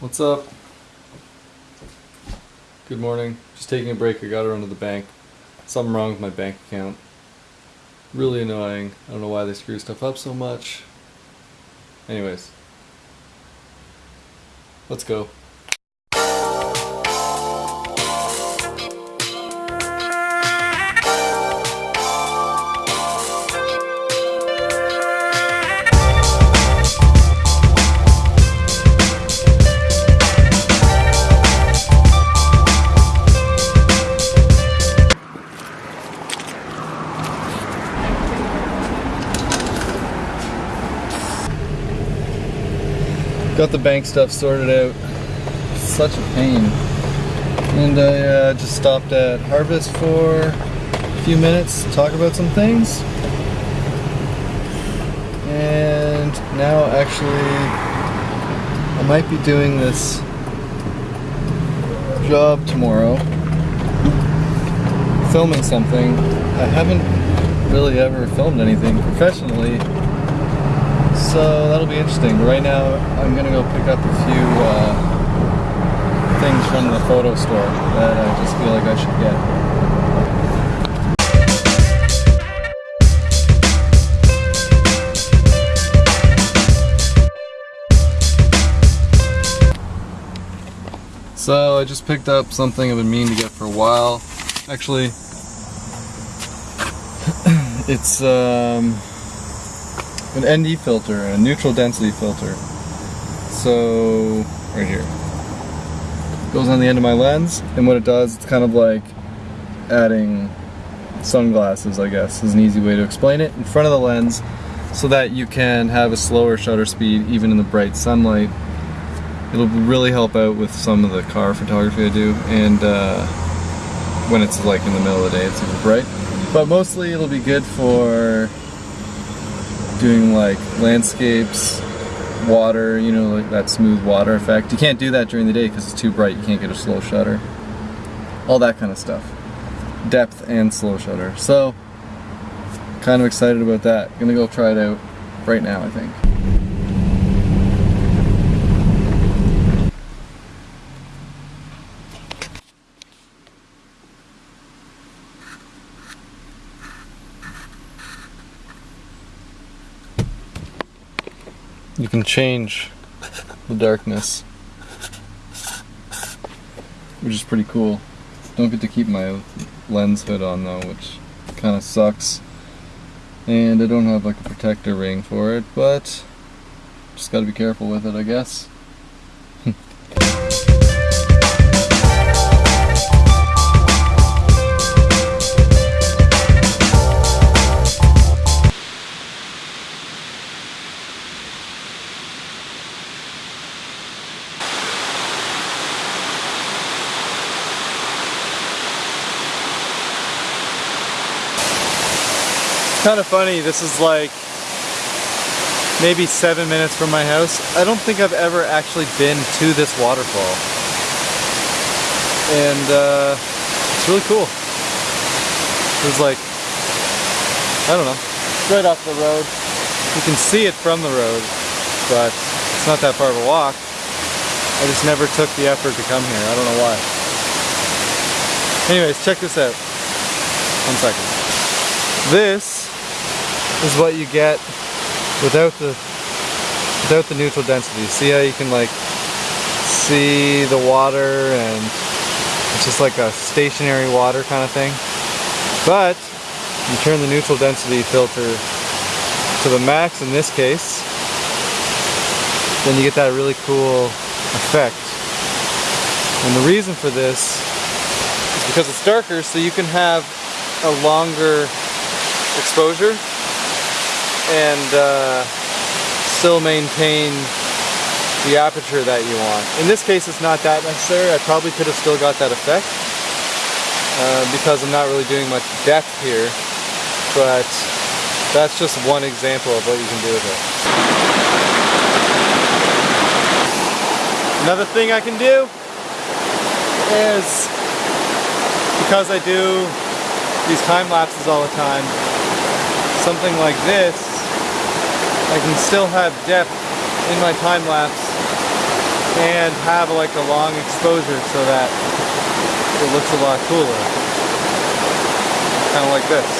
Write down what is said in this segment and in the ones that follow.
What's up? Good morning. Just taking a break. I gotta run to the bank. Something wrong with my bank account. Really annoying. I don't know why they screw stuff up so much. Anyways. Let's go. Got the bank stuff sorted out. Such a pain. And I uh, just stopped at Harvest for a few minutes to talk about some things. And now actually I might be doing this job tomorrow. Filming something. I haven't really ever filmed anything professionally so that'll be interesting. Right now, I'm gonna go pick up a few uh, things from the photo store that I just feel like I should get. So I just picked up something I've been meaning to get for a while. Actually, it's um, an ND filter, and a neutral density filter. So, right here. Goes on the end of my lens, and what it does, it's kind of like adding sunglasses, I guess, is an easy way to explain it, in front of the lens, so that you can have a slower shutter speed even in the bright sunlight. It'll really help out with some of the car photography I do, and uh, when it's like in the middle of the day, it's super bright. But mostly it'll be good for doing like landscapes, water, you know, like that smooth water effect. You can't do that during the day because it's too bright. You can't get a slow shutter. All that kind of stuff. Depth and slow shutter. So, kind of excited about that. Gonna go try it out right now, I think. Can change the darkness, which is pretty cool. Don't get to keep my lens hood on though, which kind of sucks. And I don't have like a protector ring for it, but just gotta be careful with it, I guess. Kind of funny. This is like maybe seven minutes from my house. I don't think I've ever actually been to this waterfall. And uh, it's really cool. It was like, I don't know, right off the road. You can see it from the road, but it's not that far of a walk. I just never took the effort to come here. I don't know why. Anyways, check this out. One second. This is what you get without the without the neutral density. See how you can like see the water and it's just like a stationary water kind of thing. But you turn the neutral density filter to the max in this case, then you get that really cool effect. And the reason for this is because it's darker so you can have a longer exposure and uh, still maintain the aperture that you want. In this case it's not that necessary. I probably could have still got that effect uh, because I'm not really doing much depth here but that's just one example of what you can do with it. Another thing I can do is because I do these time lapses all the time something like this I can still have depth in my time lapse and have like a long exposure so that it looks a lot cooler. Kind of like this.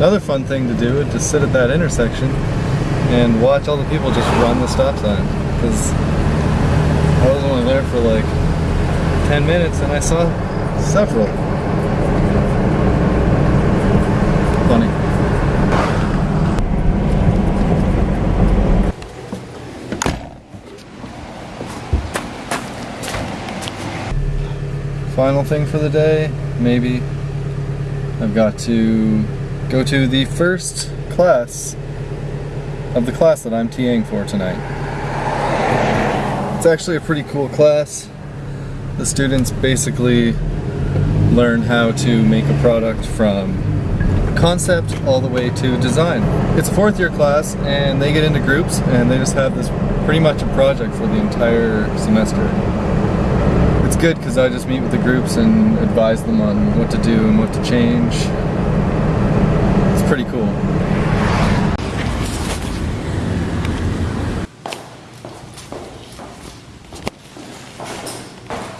Another fun thing to do is to sit at that intersection and watch all the people just run the stop sign. Because I was only there for like 10 minutes and I saw several. Funny. Final thing for the day, maybe. I've got to go to the first class of the class that I'm TAing for tonight. It's actually a pretty cool class. The students basically learn how to make a product from concept all the way to design. It's a fourth year class and they get into groups and they just have this pretty much a project for the entire semester. It's good because I just meet with the groups and advise them on what to do and what to change pretty cool.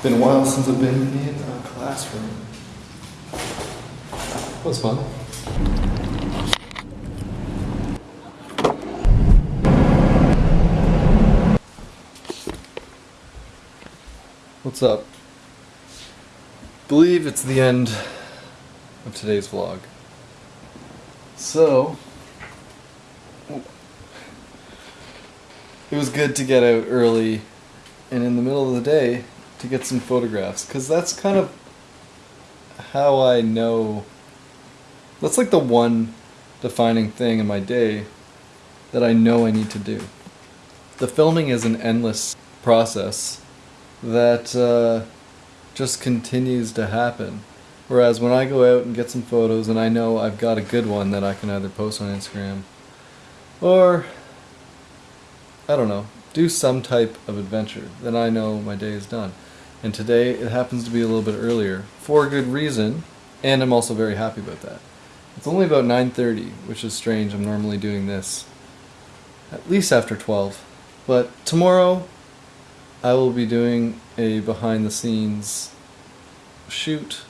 Been a while since I've been in a classroom. That was fun. What's up? Believe it's the end of today's vlog. So, it was good to get out early and in the middle of the day to get some photographs because that's kind of how I know. That's like the one defining thing in my day that I know I need to do. The filming is an endless process that uh, just continues to happen. Whereas when I go out and get some photos and I know I've got a good one that I can either post on Instagram or, I don't know, do some type of adventure, then I know my day is done. And today it happens to be a little bit earlier for a good reason, and I'm also very happy about that. It's only about 9.30, which is strange. I'm normally doing this at least after 12. But tomorrow I will be doing a behind the scenes shoot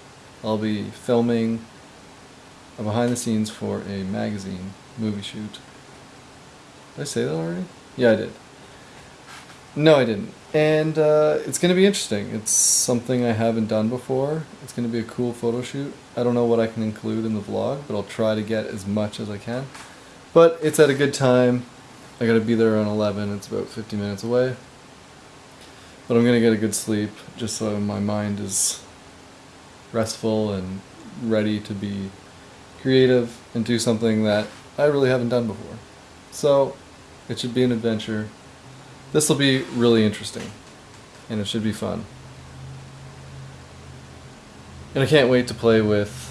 I'll be filming a behind the scenes for a magazine movie shoot. Did I say that already? Yeah, I did. No, I didn't. And uh, it's going to be interesting. It's something I haven't done before. It's going to be a cool photo shoot. I don't know what I can include in the vlog, but I'll try to get as much as I can. But it's at a good time. I got to be there around 11. It's about 50 minutes away. But I'm going to get a good sleep just so my mind is restful and ready to be creative and do something that I really haven't done before. So it should be an adventure. This will be really interesting and it should be fun. And I can't wait to play with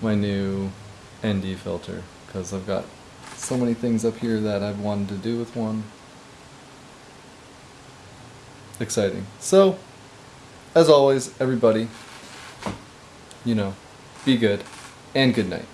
my new ND filter because I've got so many things up here that I've wanted to do with one. Exciting. So, as always, everybody, you know, be good, and good night.